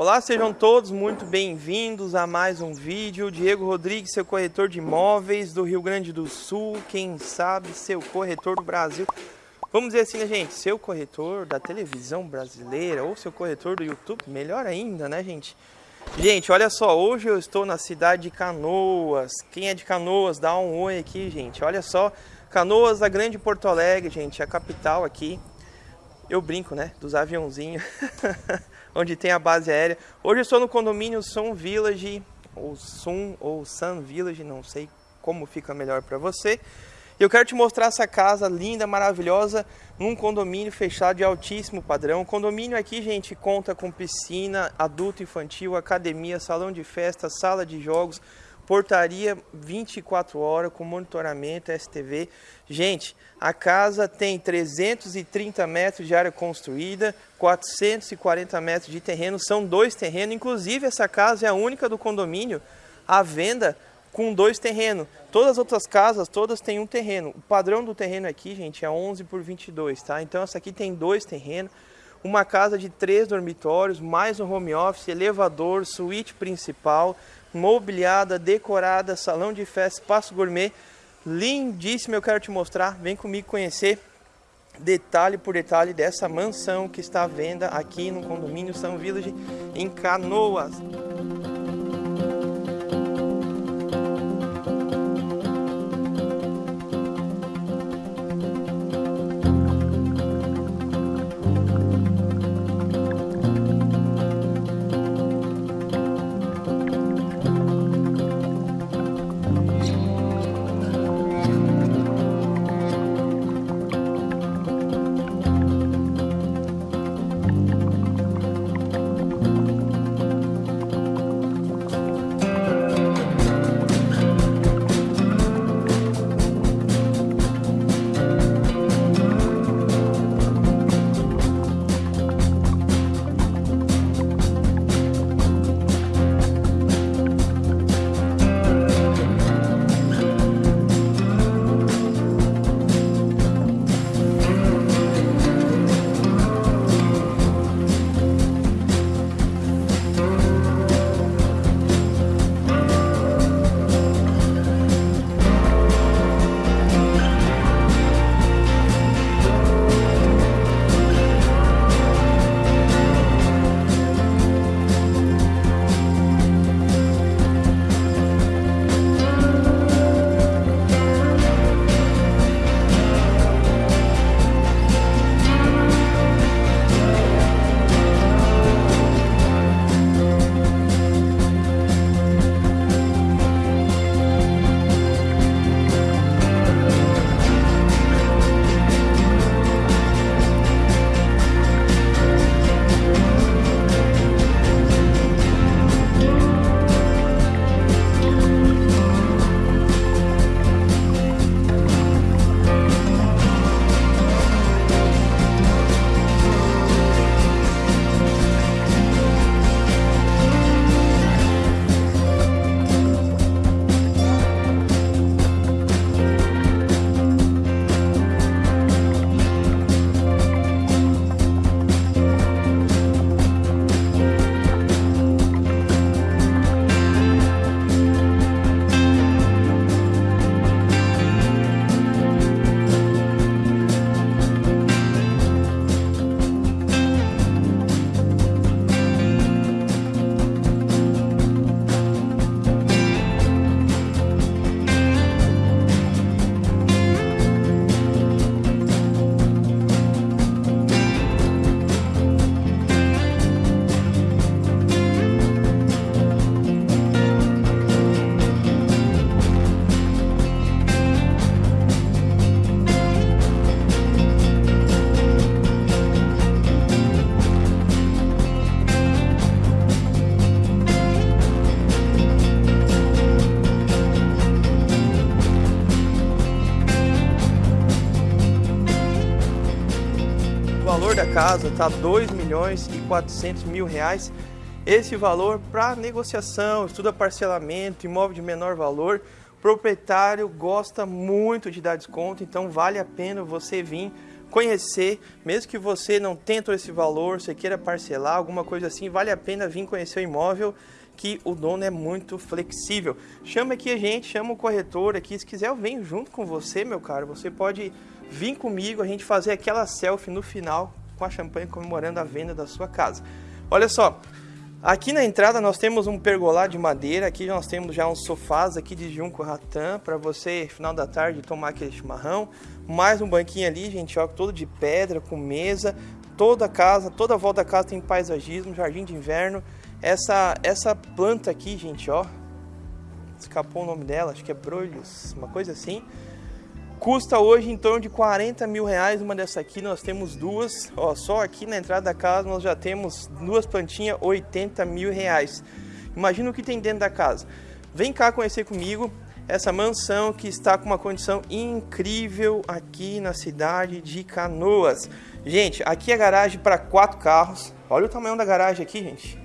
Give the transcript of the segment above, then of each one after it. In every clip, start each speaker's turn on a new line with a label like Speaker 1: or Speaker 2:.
Speaker 1: Olá, sejam todos muito bem-vindos a mais um vídeo. Diego Rodrigues, seu corretor de imóveis do Rio Grande do Sul, quem sabe seu corretor do Brasil. Vamos dizer assim, né, gente? Seu corretor da televisão brasileira ou seu corretor do YouTube, melhor ainda, né, gente? Gente, olha só, hoje eu estou na cidade de Canoas. Quem é de Canoas, dá um oi aqui, gente. Olha só, Canoas, a grande Porto Alegre, gente, a capital aqui. Eu brinco, né, dos aviãozinhos. onde tem a base aérea. Hoje eu estou no condomínio Sun Village, ou Sun ou Sun Village, não sei como fica melhor para você. E eu quero te mostrar essa casa linda, maravilhosa, num condomínio fechado de altíssimo padrão. O condomínio aqui, gente, conta com piscina, adulto infantil, academia, salão de festa, sala de jogos, portaria 24 horas com monitoramento STV. Gente, a casa tem 330 metros de área construída, 440 metros de terreno, são dois terrenos. Inclusive, essa casa é a única do condomínio à venda com dois terrenos. Todas as outras casas, todas têm um terreno. O padrão do terreno aqui, gente, é 11 por 22, tá? Então, essa aqui tem dois terrenos. Uma casa de três dormitórios, mais um home office, elevador, suíte principal, mobiliada, decorada, salão de festa, espaço gourmet, lindíssimo, eu quero te mostrar, vem comigo conhecer detalhe por detalhe dessa mansão que está à venda aqui no condomínio São Village em Canoas. Casa está 2 milhões e 400 mil reais. Esse valor para negociação, estuda parcelamento, imóvel de menor valor. Proprietário gosta muito de dar desconto, então vale a pena você vir conhecer, mesmo que você não tenha todo esse valor, você queira parcelar, alguma coisa assim, vale a pena vir conhecer o imóvel, que o dono é muito flexível. Chama aqui a gente, chama o corretor aqui, se quiser eu venho junto com você, meu caro, você pode vir comigo, a gente fazer aquela selfie no final com a champanhe comemorando a venda da sua casa. Olha só, Aqui na entrada nós temos um pergolá de madeira, aqui nós temos já uns sofás aqui de junco ratã para você, final da tarde, tomar aquele chimarrão. Mais um banquinho ali, gente, ó, todo de pedra, com mesa. Toda a casa, toda a volta da casa tem paisagismo, jardim de inverno. Essa, essa planta aqui, gente, ó, escapou o nome dela, acho que é brolhos, uma coisa assim. Custa hoje em torno de 40 mil reais uma dessa aqui, nós temos duas, ó, só aqui na entrada da casa nós já temos duas plantinhas, 80 mil reais. Imagina o que tem dentro da casa. Vem cá conhecer comigo essa mansão que está com uma condição incrível aqui na cidade de Canoas. Gente, aqui é garagem para quatro carros, olha o tamanho da garagem aqui, gente.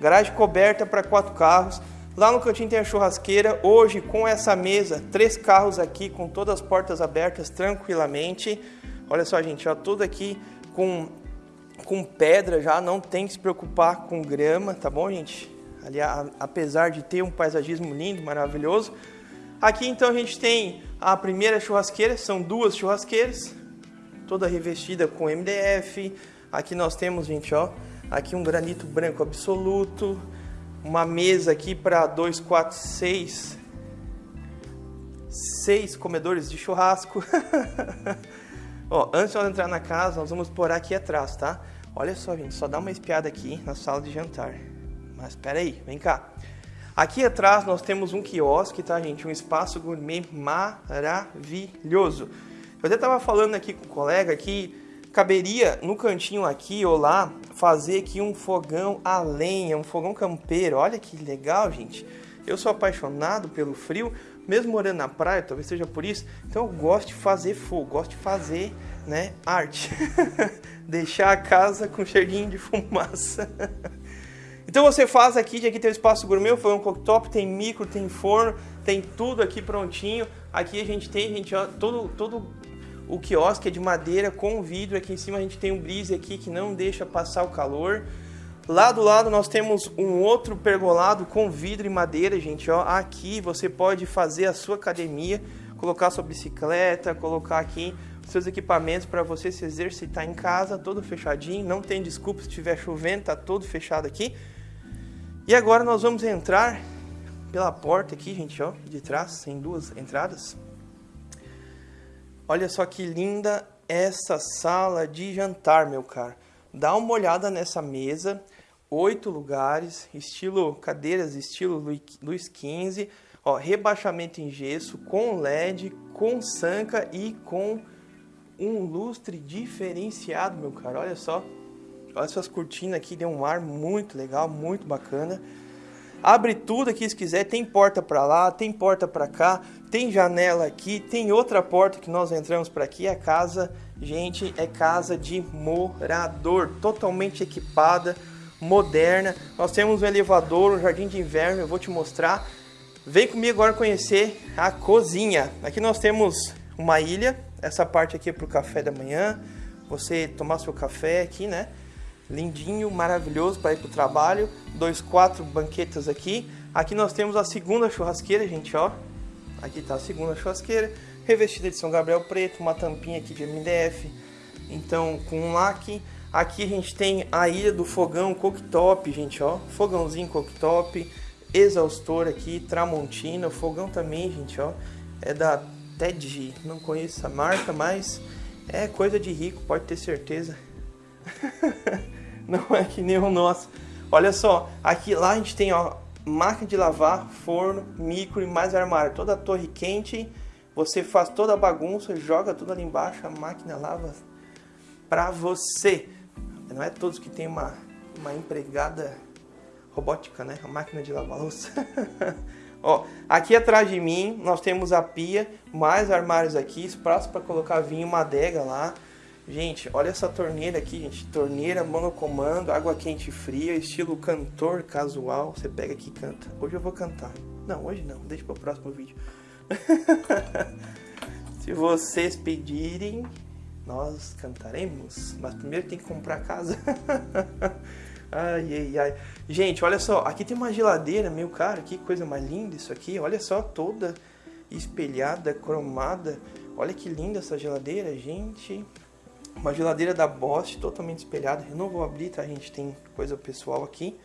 Speaker 1: Garagem coberta para quatro carros. Lá no cantinho tem a churrasqueira. Hoje, com essa mesa, três carros aqui com todas as portas abertas tranquilamente. Olha só, gente, ó, tudo aqui com, com pedra já, não tem que se preocupar com grama, tá bom, gente? Ali, a, apesar de ter um paisagismo lindo, maravilhoso. Aqui, então, a gente tem a primeira churrasqueira, são duas churrasqueiras, toda revestida com MDF. Aqui nós temos, gente, ó, aqui um granito branco absoluto uma mesa aqui para dois, quatro, seis, seis comedores de churrasco. Ó, antes de nós entrar na casa, nós vamos por aqui atrás, tá? Olha só, gente, só dá uma espiada aqui na sala de jantar. Mas espera aí, vem cá. Aqui atrás nós temos um quiosque, tá, gente? Um espaço gourmet maravilhoso. Eu até estava falando aqui com o colega que caberia no cantinho aqui ou lá fazer aqui um fogão a lenha, um fogão campeiro. Olha que legal, gente. Eu sou apaixonado pelo frio, mesmo morando na praia, talvez seja por isso. Então eu gosto de fazer fogo, gosto de fazer, né, arte. Deixar a casa com cheirinho de fumaça. então você faz aqui, aqui tem o espaço gourmet, foi um cooktop, tem micro, tem forno, tem tudo aqui prontinho. Aqui a gente tem, gente, ó, todo todo o quiosque é de madeira com vidro. Aqui em cima a gente tem um brise aqui que não deixa passar o calor. Lá do lado nós temos um outro pergolado com vidro e madeira, gente. Ó, aqui você pode fazer a sua academia, colocar sua bicicleta, colocar aqui seus equipamentos para você se exercitar em casa, todo fechadinho. Não tem desculpa se estiver chovendo, tá todo fechado aqui. E agora nós vamos entrar pela porta aqui, gente, ó, de trás, tem duas entradas. Olha só que linda essa sala de jantar, meu caro. Dá uma olhada nessa mesa, oito lugares, estilo cadeiras, estilo Luiz XV, ó, rebaixamento em gesso, com LED, com sanca e com um lustre diferenciado, meu caro. Olha só, olha essas cortinas aqui, deu um ar muito legal, muito bacana. Abre tudo aqui se quiser, tem porta para lá, tem porta para cá, tem janela aqui, tem outra porta que nós entramos para aqui. A casa, gente, é casa de morador, totalmente equipada, moderna. Nós temos um elevador, um jardim de inverno, eu vou te mostrar. Vem comigo agora conhecer a cozinha. Aqui nós temos uma ilha, essa parte aqui é para o café da manhã, você tomar seu café aqui, né? Lindinho, maravilhoso para ir para o trabalho. Dois, quatro banquetas aqui. Aqui nós temos a segunda churrasqueira, gente, ó. Aqui está a segunda churrasqueira, revestida de São Gabriel preto, uma tampinha aqui de MDF, então com um laque. Aqui a gente tem a ilha do fogão cooktop, gente, ó. Fogãozinho cooktop, exaustor aqui, Tramontina, fogão também, gente, ó. É da TED, não conheço a marca, mas é coisa de rico, pode ter certeza. não é que nem o nosso. Olha só, aqui lá a gente tem ó, máquina de lavar, forno, micro e mais armário. Toda a torre quente, você faz toda a bagunça, joga tudo ali embaixo, a máquina lava pra você. Não é todos que tem uma, uma empregada robótica, né? A máquina de lavar louça. Ó, aqui atrás de mim nós temos a pia, mais armários aqui, espaço para colocar vinho, uma adega lá. Gente, olha essa torneira aqui, gente. Torneira monocomando, água quente e fria, estilo cantor casual. Você pega aqui e canta. Hoje eu vou cantar. Não, hoje não. Deixa para o próximo vídeo. Se vocês pedirem, nós cantaremos, mas primeiro tem que comprar a casa. ai, ai, ai. Gente, olha só, aqui tem uma geladeira, meu cara, que coisa mais linda isso aqui. Olha só, toda espelhada, cromada. Olha que linda essa geladeira, gente. Uma geladeira da Bosch, totalmente espelhada. Eu não vou abrir, tá? A gente tem coisa pessoal aqui.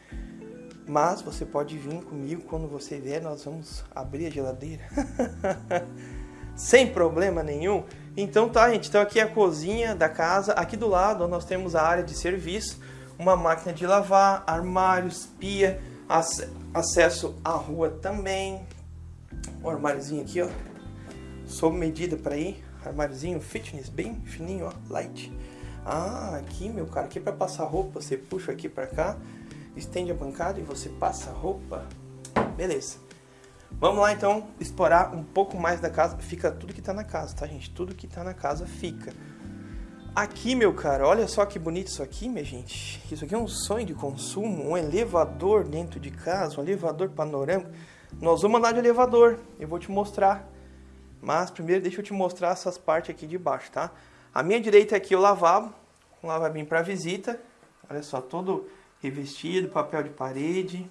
Speaker 1: Mas você pode vir comigo quando você vier, nós vamos abrir a geladeira. Sem problema nenhum. Então tá, gente. Então aqui é a cozinha da casa. Aqui do lado nós temos a área de serviço, uma máquina de lavar, armários, pia, acesso à rua também. O armáriozinho aqui, ó. Sob medida para ir. Armáriozinho fitness, bem fininho, ó, light. Ah, aqui, meu cara, aqui é para passar roupa, você puxa aqui para cá, estende a bancada e você passa roupa. Beleza. Vamos lá então explorar um pouco mais da casa. Fica tudo que tá na casa, tá, gente? Tudo que tá na casa fica. Aqui, meu cara, olha só que bonito isso aqui, minha gente. Isso aqui é um sonho de consumo, um elevador dentro de casa, um elevador panorâmico. Nós vamos andar de elevador, eu vou te mostrar. Mas primeiro deixa eu te mostrar essas partes aqui de baixo, tá? A minha direita aqui é o lavabo, um lavabinho para visita. Olha só, todo revestido, papel de parede,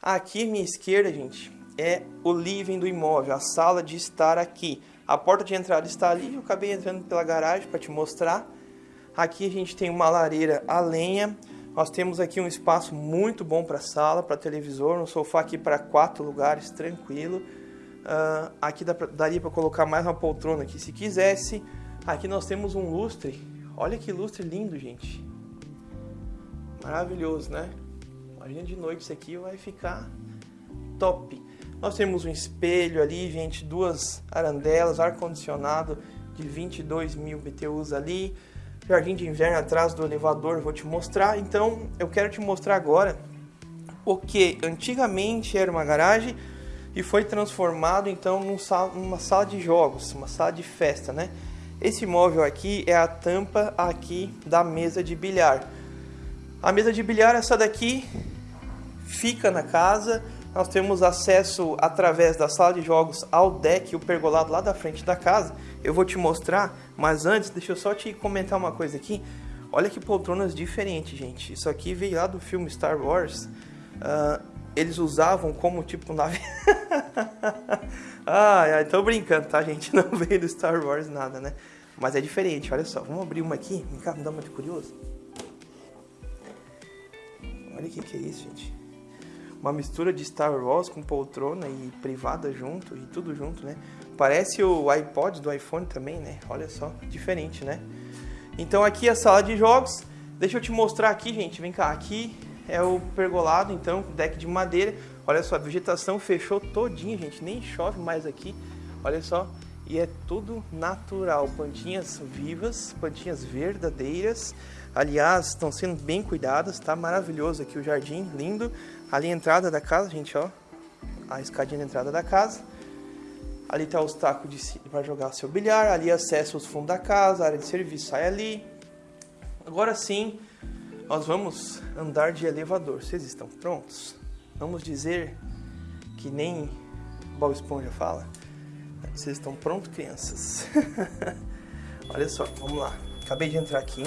Speaker 1: Aqui minha esquerda, gente, é o living do imóvel, a sala de estar aqui. A porta de entrada está ali, eu acabei entrando pela garagem para te mostrar. Aqui a gente tem uma lareira a lenha. Nós temos aqui um espaço muito bom para sala, para televisor, um sofá aqui para quatro lugares, tranquilo. Uh, aqui dá daria para colocar mais uma poltrona aqui se quisesse. Aqui nós temos um lustre. Olha que lustre lindo, gente. Maravilhoso, né? Imagina de noite isso aqui vai ficar top. Nós temos um espelho ali, gente, duas arandelas, ar-condicionado de 22 mil BTUs ali, jardim de inverno atrás do elevador, vou te mostrar. Então, eu quero te mostrar agora o que antigamente era uma garagem e foi transformado então num sala, numa sala de jogos, uma sala de festa, né? Esse móvel aqui é a tampa aqui da mesa de bilhar. A mesa de bilhar essa daqui fica na casa. Nós temos acesso através da sala de jogos ao deck, o pergolado lá da frente da casa. Eu vou te mostrar, mas antes, deixa eu só te comentar uma coisa aqui. Olha que poltronas diferentes, gente. Isso aqui veio lá do filme Star Wars. Uh, eles usavam como tipo nave. ah, ai, tô brincando, tá, gente? Não veio do Star Wars nada, né? Mas é diferente, olha só. Vamos abrir uma aqui. Vem cá, me dá uma de curioso. Olha o que, que é isso, gente uma mistura de Star Wars com poltrona e privada junto e tudo junto, né? Parece o iPod do iPhone também, né? Olha só, diferente, né? Então aqui é a sala de jogos. Deixa eu te mostrar aqui, gente. Vem cá, aqui é o pergolado, então, deck de madeira. Olha só, a vegetação fechou todinha, gente. Nem chove mais aqui. Olha só. E é tudo natural. Plantinhas vivas, plantinhas verdadeiras. Aliás, estão sendo bem cuidadas, tá maravilhoso aqui o jardim, lindo. Ali a entrada da casa, gente, ó. A escadinha da entrada da casa. Ali tá os tacos de para jogar seu bilhar. Ali acesso os fundos da casa, área de serviço sai ali. Agora sim, nós vamos andar de elevador. Vocês estão prontos? Vamos dizer que nem Bob Esponja fala. Vocês estão prontos, crianças? Olha só, vamos lá. Acabei de entrar aqui.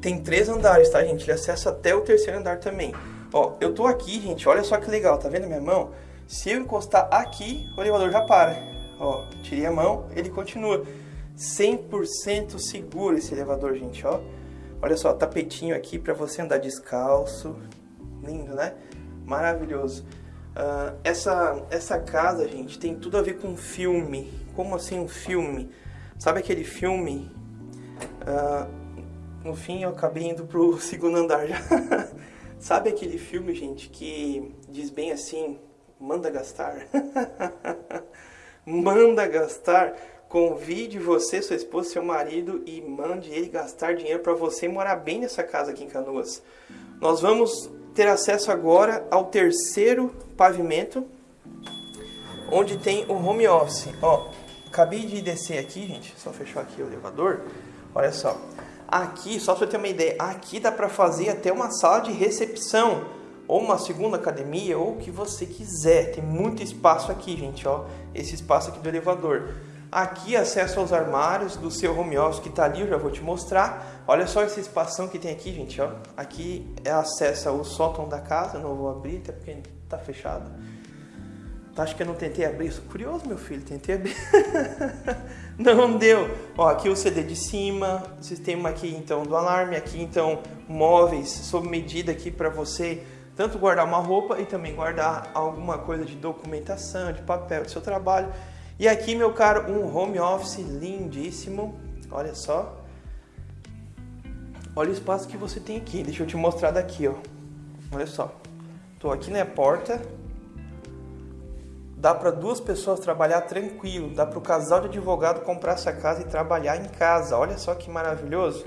Speaker 1: Tem três andares, tá, gente? Ele acessa até o terceiro andar também. Ó, eu tô aqui, gente, olha só que legal, tá vendo minha mão? Se eu encostar aqui, o elevador já para. Ó, tirei a mão, ele continua. 100% seguro esse elevador, gente, ó. Olha só, tapetinho aqui para você andar descalço. Lindo, né? Maravilhoso. Uh, essa, essa casa, gente, tem tudo a ver com filme. Como assim um filme? Sabe aquele filme uh, no fim eu acabei indo pro segundo andar já. Sabe aquele filme, gente, que diz bem assim, manda gastar? manda gastar. Convide você, sua esposa, seu marido e mande ele gastar dinheiro para você morar bem nessa casa aqui em Canoas. Nós vamos ter acesso agora ao terceiro pavimento, onde tem o home office. Ó, acabei de descer aqui, gente, só fechar aqui o elevador. Olha só, Aqui, só para você ter uma ideia, aqui dá para fazer até uma sala de recepção, ou uma segunda academia, ou o que você quiser. Tem muito espaço aqui, gente, ó. Esse espaço aqui do elevador. Aqui acesso aos armários do seu home office que está ali, eu já vou te mostrar. Olha só esse espação que tem aqui, gente, ó. Aqui é acesso ao sótão da casa, não vou abrir, até porque está fechado. Tá, acho que eu não tentei abrir, sou curioso, meu filho, tentei abrir. não deu. Ó, aqui o CD de cima, sistema aqui então do alarme, aqui então móveis sob medida aqui para você tanto guardar uma roupa e também guardar alguma coisa de documentação, de papel do seu trabalho. E aqui, meu caro, um home office lindíssimo. Olha só. Olha o espaço que você tem aqui. Deixa eu te mostrar daqui, ó. Olha só. Tô aqui na porta. Dá para duas pessoas trabalhar tranquilo. Dá para o casal de advogado comprar essa casa e trabalhar em casa. Olha só que maravilhoso.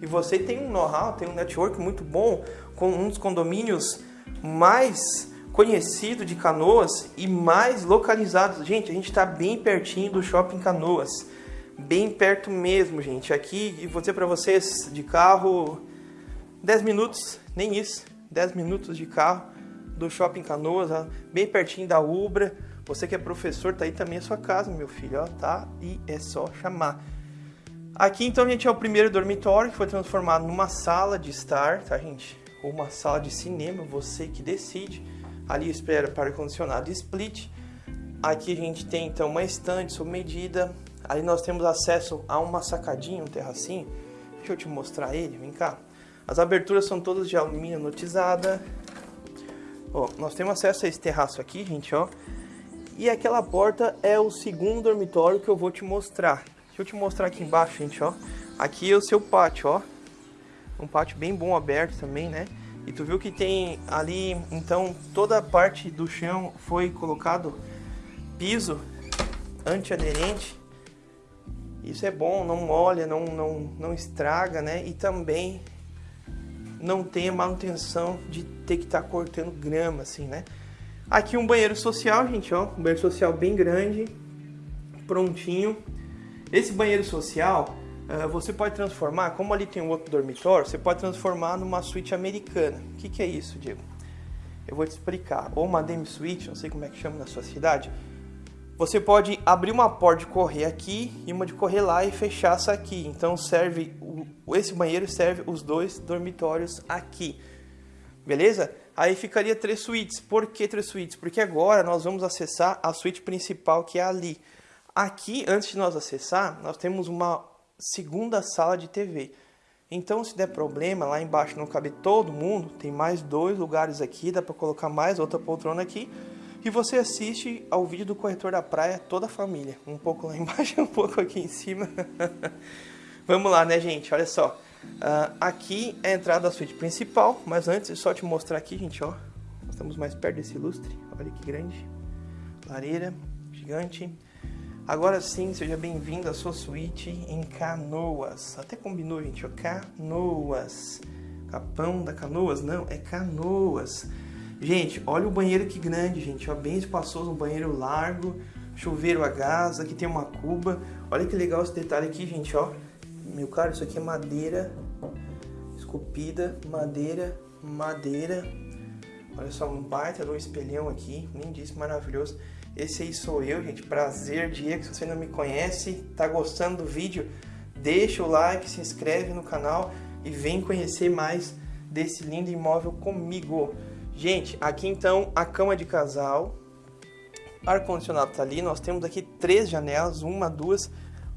Speaker 1: E você tem um know-how, tem um network muito bom com um dos condomínios mais conhecido de Canoas e mais localizado. Gente, a gente está bem pertinho do Shopping Canoas. Bem perto mesmo, gente. Aqui, e vou dizer para vocês, de carro, 10 minutos, nem isso, 10 minutos de carro do Shopping Canoas, bem pertinho da Ubra. Você que é professor, tá aí também a sua casa, meu filho, ó, tá? E é só chamar. Aqui, então, gente, é o primeiro dormitório que foi transformado numa sala de estar, tá, gente? Ou uma sala de cinema, você que decide ali espera para ar-condicionado split. Aqui a gente tem então uma estante sob medida. Ali nós temos acesso a uma sacadinha, um terracinho. Deixa eu te mostrar ele, vem cá. As aberturas são todas de alumínio anotizada. Ó, nós temos acesso a esse terraço aqui, gente, ó. E aquela porta é o segundo dormitório que eu vou te mostrar. Deixa eu te mostrar aqui embaixo, gente, ó. Aqui é o seu pátio, ó. Um pátio bem bom aberto também, né? E tu viu que tem ali, então, toda a parte do chão foi colocado piso antiaderente. Isso é bom, não molha, não, não, não estraga, né? E também não tem a manutenção de ter que estar tá cortando grama, assim, né? Aqui um banheiro social, gente, ó. Um banheiro social bem grande, prontinho. Esse banheiro social, você pode transformar, como ali tem um outro dormitório, você pode transformar numa suíte americana. O que, que é isso, Diego? Eu vou te explicar. Ou uma demi suite, não sei como é que chama na sua cidade. Você pode abrir uma porta de correr aqui e uma de correr lá e fechar essa aqui. Então serve esse banheiro serve os dois dormitórios aqui. Beleza? Aí ficaria três suítes. Por que três suítes? Porque agora nós vamos acessar a suíte principal que é ali. Aqui, antes de nós acessar, nós temos uma segunda sala de TV. Então, se der problema, lá embaixo não cabe todo mundo, tem mais dois lugares aqui, dá para colocar mais outra poltrona aqui. E você assiste ao vídeo do corretor da praia, toda a família. Um pouco lá embaixo um pouco aqui em cima. Vamos lá, né, gente? Olha só. Uh, aqui é a entrada da suíte principal, mas antes, só te mostrar aqui, gente, ó. Estamos mais perto desse lustre. Olha que grande. Lareira, gigante. Agora sim, seja bem-vindo à sua suíte em Canoas. Até combinou, gente, ó, Canoas. Capão da Canoas? Não, é Canoas. Gente, olha o banheiro que grande, gente, ó, bem espaçoso, um banheiro largo, chuveiro a gás, aqui tem uma cuba. Olha que legal esse detalhe aqui, gente, ó. Meu caro, isso aqui é madeira esculpida, madeira, madeira. Olha só, um baita um espelhão aqui, lindíssimo, maravilhoso. Esse aí sou eu, gente. Prazer, Diego. Se você não me conhece, tá gostando do vídeo, deixa o like, se inscreve no canal e vem conhecer mais desse lindo imóvel comigo. Gente, aqui então a cama de casal, ar-condicionado tá ali. Nós temos aqui três janelas, uma, duas,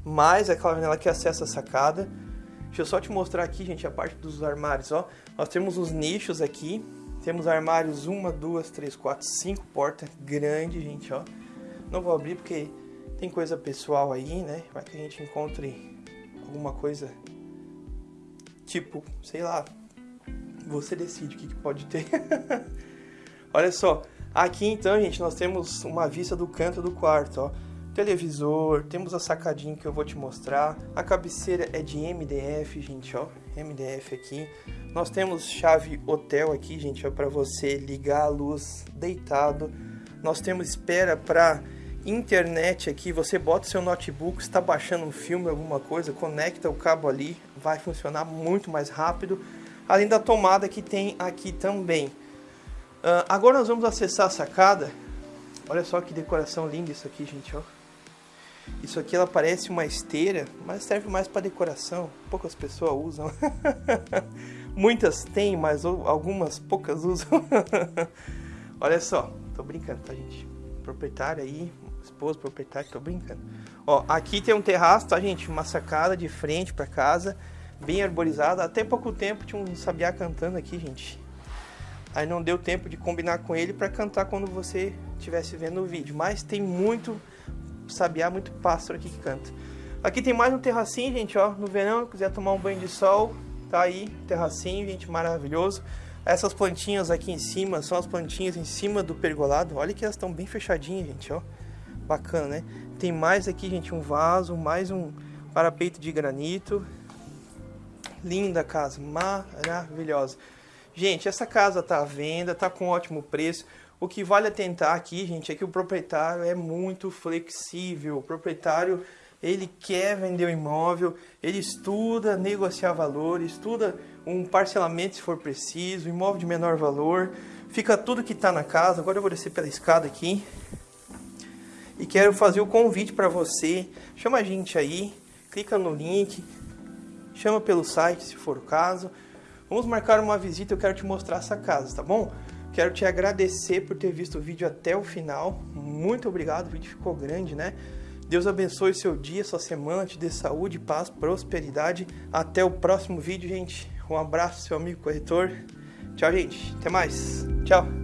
Speaker 1: mais aquela janela que acessa a sacada. Deixa eu só te mostrar aqui, gente, a parte dos armários, ó. Nós temos os nichos aqui, temos armários, uma, duas, três, quatro, cinco portas, grande, gente, ó. Não vou abrir porque tem coisa pessoal aí, né? Vai que a gente encontre alguma coisa, tipo, sei lá, você decide o que, que pode ter. Olha só, aqui então, gente, nós temos uma vista do canto do quarto, ó. Televisor, temos a sacadinha que eu vou te mostrar. A cabeceira é de MDF, gente, ó. MDF aqui. Nós temos chave hotel aqui, gente, para você ligar a luz deitado. Nós temos espera para internet aqui. Você bota seu notebook, está baixando um filme, alguma coisa, conecta o cabo ali, vai funcionar muito mais rápido. Além da tomada que tem aqui também. Uh, agora nós vamos acessar a sacada. Olha só que decoração linda isso aqui, gente, ó. Isso aqui ela parece uma esteira, mas serve mais para decoração. Poucas pessoas usam. Muitas têm, mas algumas poucas usam. Olha só, tô brincando, tá gente? Proprietário aí, esposo proprietário, tô brincando. Ó, aqui tem um terraço, tá gente? Uma sacada de frente para casa, bem arborizada. Até pouco tempo tinha um sabiá cantando aqui, gente. Aí não deu tempo de combinar com ele para cantar quando você estivesse vendo o vídeo. Mas tem muito sabiá, muito pássaro aqui que canta. Aqui tem mais um terracinho, gente, ó. No verão, quiser tomar um banho de sol, tá aí, terracinho, gente, maravilhoso. Essas plantinhas aqui em cima são as plantinhas em cima do pergolado. Olha que elas estão bem fechadinhas, gente, ó. Bacana, né? Tem mais aqui, gente, um vaso, mais um parapeito de granito. Linda casa, maravilhosa. Gente, essa casa tá à venda, tá com ótimo preço. O que vale atentar aqui, gente, é que o proprietário é muito flexível. O proprietário, ele quer vender o imóvel, ele estuda negociar valor, estuda um parcelamento se for preciso, imóvel de menor valor. Fica tudo que está na casa. Agora eu vou descer pela escada aqui. E quero fazer o convite para você. Chama a gente aí, clica no link, chama pelo site se for o caso. Vamos marcar uma visita, eu quero te mostrar essa casa, tá bom? Quero te agradecer por ter visto o vídeo até o final. Muito obrigado, o vídeo ficou grande, né? Deus abençoe seu dia, sua semana, te dê saúde, paz, prosperidade. Até o próximo vídeo, gente. Um abraço, seu amigo corretor. Tchau, gente. Até mais. Tchau.